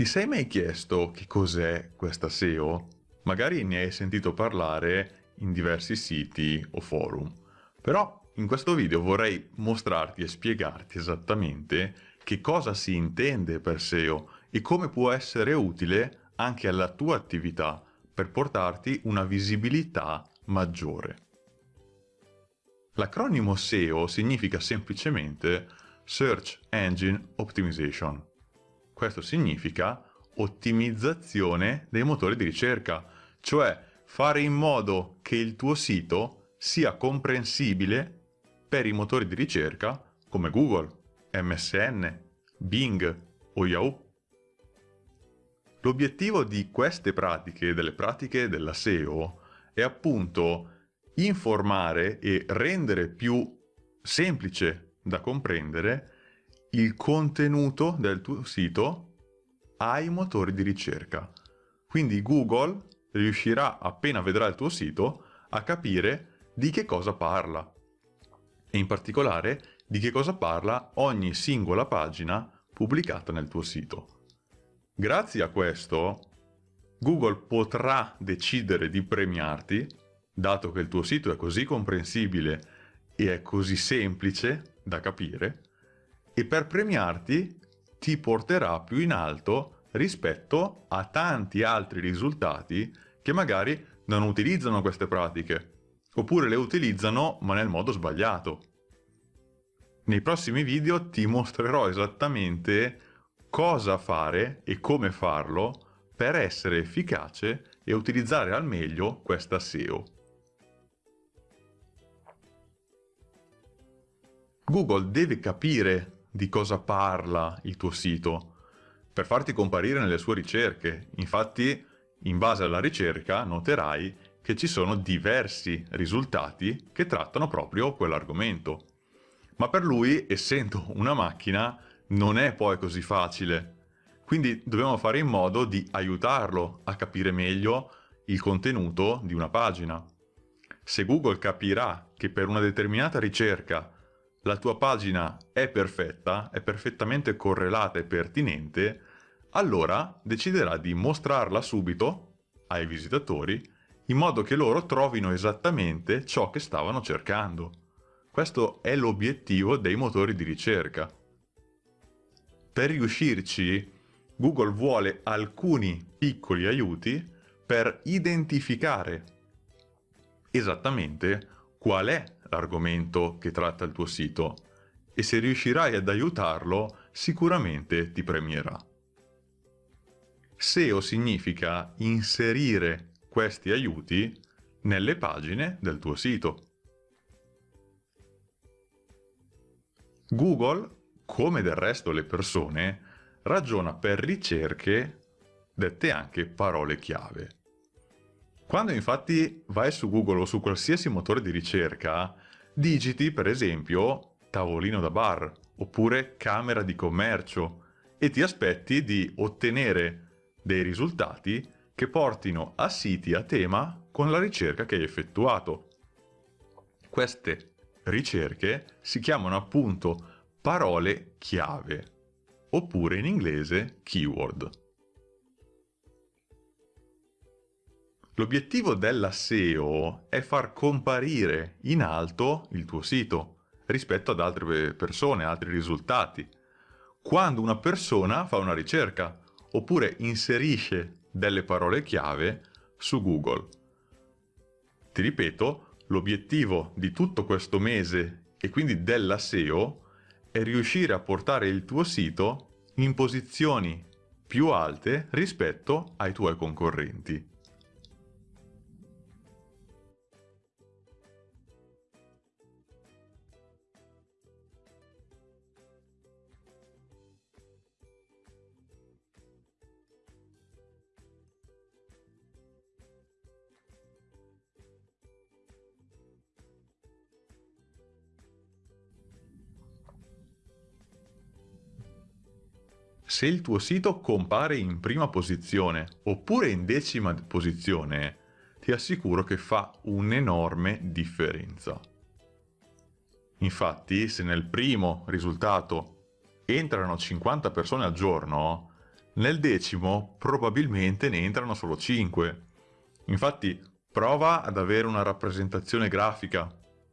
Ti sei mai chiesto che cos'è questa SEO? Magari ne hai sentito parlare in diversi siti o forum, però in questo video vorrei mostrarti e spiegarti esattamente che cosa si intende per SEO e come può essere utile anche alla tua attività per portarti una visibilità maggiore. L'acronimo SEO significa semplicemente Search Engine Optimization questo significa ottimizzazione dei motori di ricerca, cioè fare in modo che il tuo sito sia comprensibile per i motori di ricerca come Google, MSN, Bing o Yahoo. L'obiettivo di queste pratiche, delle pratiche della SEO, è appunto informare e rendere più semplice da comprendere il contenuto del tuo sito ai motori di ricerca. Quindi Google riuscirà, appena vedrà il tuo sito, a capire di che cosa parla. E in particolare di che cosa parla ogni singola pagina pubblicata nel tuo sito. Grazie a questo, Google potrà decidere di premiarti, dato che il tuo sito è così comprensibile e è così semplice da capire, e per premiarti ti porterà più in alto rispetto a tanti altri risultati che magari non utilizzano queste pratiche, oppure le utilizzano ma nel modo sbagliato. Nei prossimi video ti mostrerò esattamente cosa fare e come farlo per essere efficace e utilizzare al meglio questa SEO. Google deve capire di cosa parla il tuo sito per farti comparire nelle sue ricerche. Infatti, in base alla ricerca, noterai che ci sono diversi risultati che trattano proprio quell'argomento. Ma per lui, essendo una macchina, non è poi così facile. Quindi dobbiamo fare in modo di aiutarlo a capire meglio il contenuto di una pagina. Se Google capirà che per una determinata ricerca la tua pagina è perfetta, è perfettamente correlata e pertinente, allora deciderà di mostrarla subito ai visitatori in modo che loro trovino esattamente ciò che stavano cercando. Questo è l'obiettivo dei motori di ricerca. Per riuscirci, Google vuole alcuni piccoli aiuti per identificare esattamente qual è l'argomento che tratta il tuo sito e se riuscirai ad aiutarlo sicuramente ti premierà. SEO significa inserire questi aiuti nelle pagine del tuo sito. Google, come del resto le persone, ragiona per ricerche dette anche parole chiave. Quando infatti vai su Google o su qualsiasi motore di ricerca, digiti per esempio tavolino da bar oppure camera di commercio e ti aspetti di ottenere dei risultati che portino a siti a tema con la ricerca che hai effettuato. Queste ricerche si chiamano appunto parole chiave oppure in inglese keyword. L'obiettivo della SEO è far comparire in alto il tuo sito rispetto ad altre persone, altri risultati. Quando una persona fa una ricerca oppure inserisce delle parole chiave su Google. Ti ripeto, l'obiettivo di tutto questo mese e quindi della SEO è riuscire a portare il tuo sito in posizioni più alte rispetto ai tuoi concorrenti. Se il tuo sito compare in prima posizione oppure in decima posizione, ti assicuro che fa un'enorme differenza. Infatti, se nel primo risultato entrano 50 persone al giorno, nel decimo probabilmente ne entrano solo 5. Infatti prova ad avere una rappresentazione grafica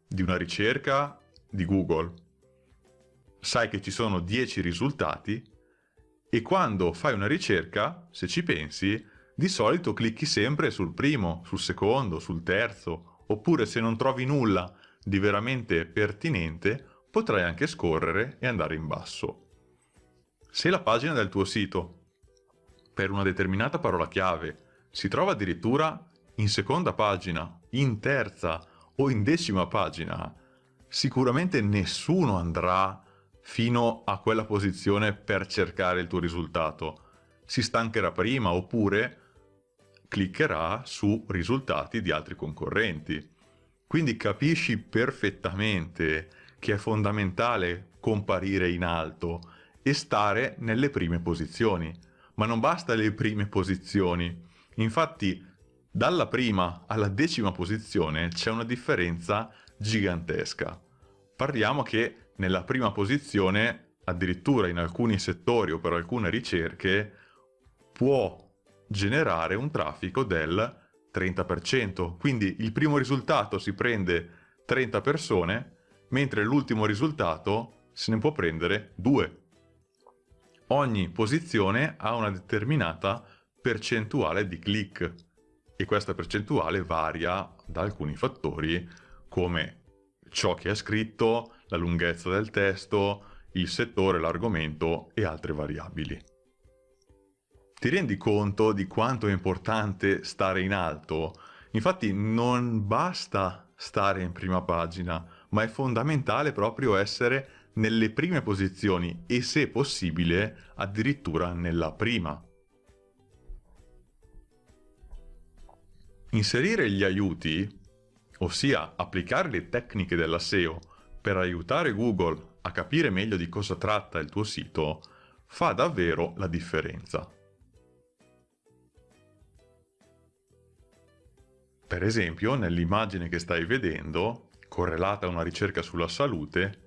di una ricerca di Google. Sai che ci sono 10 risultati e quando fai una ricerca, se ci pensi, di solito clicchi sempre sul primo, sul secondo, sul terzo, oppure se non trovi nulla di veramente pertinente, potrai anche scorrere e andare in basso. Se la pagina del tuo sito, per una determinata parola chiave, si trova addirittura in seconda pagina, in terza o in decima pagina, sicuramente nessuno andrà fino a quella posizione per cercare il tuo risultato. Si stancherà prima oppure cliccherà su risultati di altri concorrenti. Quindi capisci perfettamente che è fondamentale comparire in alto e stare nelle prime posizioni. Ma non basta le prime posizioni. Infatti, dalla prima alla decima posizione c'è una differenza gigantesca. Parliamo che nella prima posizione, addirittura in alcuni settori o per alcune ricerche, può generare un traffico del 30%. Quindi il primo risultato si prende 30 persone, mentre l'ultimo risultato se ne può prendere 2. Ogni posizione ha una determinata percentuale di click e questa percentuale varia da alcuni fattori come ciò che è scritto, la lunghezza del testo, il settore, l'argomento e altre variabili. Ti rendi conto di quanto è importante stare in alto? Infatti non basta stare in prima pagina, ma è fondamentale proprio essere nelle prime posizioni e se possibile addirittura nella prima. Inserire gli aiuti, ossia applicare le tecniche della SEO per aiutare Google a capire meglio di cosa tratta il tuo sito, fa davvero la differenza. Per esempio, nell'immagine che stai vedendo, correlata a una ricerca sulla salute,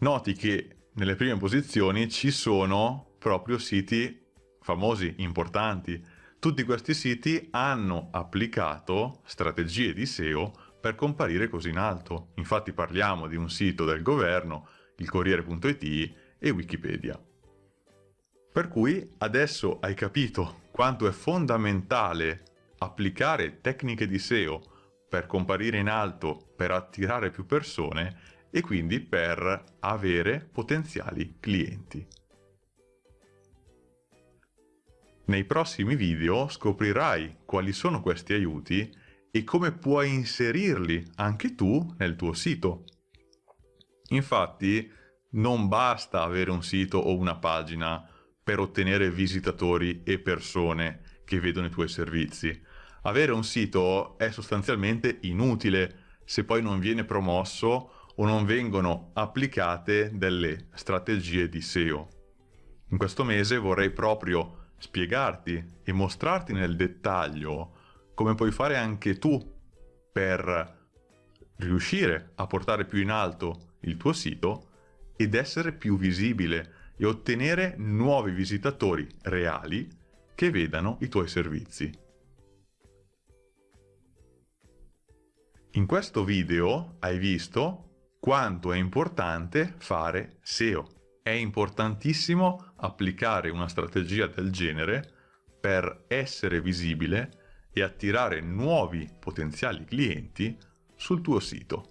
noti che nelle prime posizioni ci sono proprio siti famosi, importanti. Tutti questi siti hanno applicato strategie di SEO per comparire così in alto. Infatti parliamo di un sito del governo, il Corriere.it e Wikipedia. Per cui adesso hai capito quanto è fondamentale applicare tecniche di SEO per comparire in alto, per attirare più persone e quindi per avere potenziali clienti. Nei prossimi video scoprirai quali sono questi aiuti e come puoi inserirli anche tu nel tuo sito. Infatti non basta avere un sito o una pagina per ottenere visitatori e persone che vedono i tuoi servizi. Avere un sito è sostanzialmente inutile se poi non viene promosso o non vengono applicate delle strategie di SEO. In questo mese vorrei proprio spiegarti e mostrarti nel dettaglio come puoi fare anche tu per riuscire a portare più in alto il tuo sito ed essere più visibile e ottenere nuovi visitatori reali che vedano i tuoi servizi. In questo video hai visto quanto è importante fare SEO. È importantissimo applicare una strategia del genere per essere visibile e attirare nuovi potenziali clienti sul tuo sito.